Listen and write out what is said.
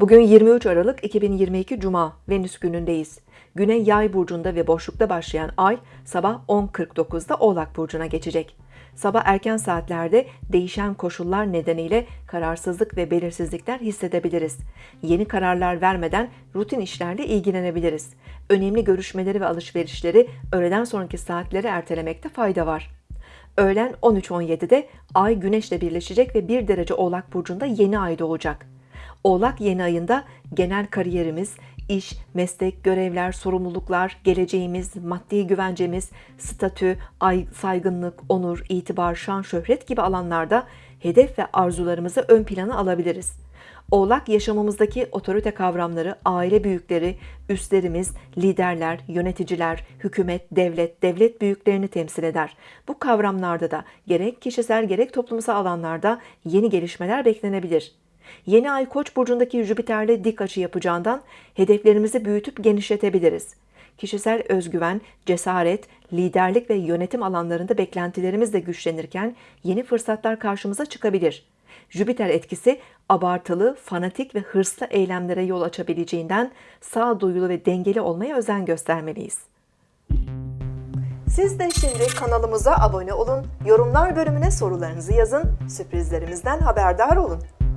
Bugün 23 Aralık 2022 Cuma Venüs günündeyiz. Güney Yay burcunda ve boşlukta başlayan ay sabah 10.49'da Oğlak burcuna geçecek. Sabah erken saatlerde değişen koşullar nedeniyle kararsızlık ve belirsizlikler hissedebiliriz. Yeni kararlar vermeden rutin işlerle ilgilenebiliriz. Önemli görüşmeleri ve alışverişleri öğleden sonraki saatlere ertelemekte fayda var. Öğlen 13.17'de Ay Güneş'le birleşecek ve 1 derece Oğlak Burcu'nda yeni ay doğacak. Oğlak yeni ayında genel kariyerimiz, iş, meslek, görevler, sorumluluklar, geleceğimiz, maddi güvencemiz, statü, ay, saygınlık, onur, itibar, şan, şöhret gibi alanlarda hedef ve arzularımızı ön plana alabiliriz. Oğlak yaşamımızdaki otorite kavramları, aile büyükleri, üstlerimiz, liderler, yöneticiler, hükümet, devlet, devlet büyüklerini temsil eder. Bu kavramlarda da gerek kişisel gerek toplumsal alanlarda yeni gelişmeler beklenebilir. Yeni ay Koç burcundaki Jüpiter'le dik açı yapacağından hedeflerimizi büyütüp genişletebiliriz. Kişisel özgüven, cesaret, liderlik ve yönetim alanlarında beklentilerimiz de güçlenirken yeni fırsatlar karşımıza çıkabilir. Jüpiter etkisi abartılı, fanatik ve hırslı eylemlere yol açabileceğinden sağduyulu ve dengeli olmaya özen göstermeliyiz. Siz de şimdi kanalımıza abone olun, yorumlar bölümüne sorularınızı yazın, sürprizlerimizden haberdar olun.